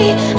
me.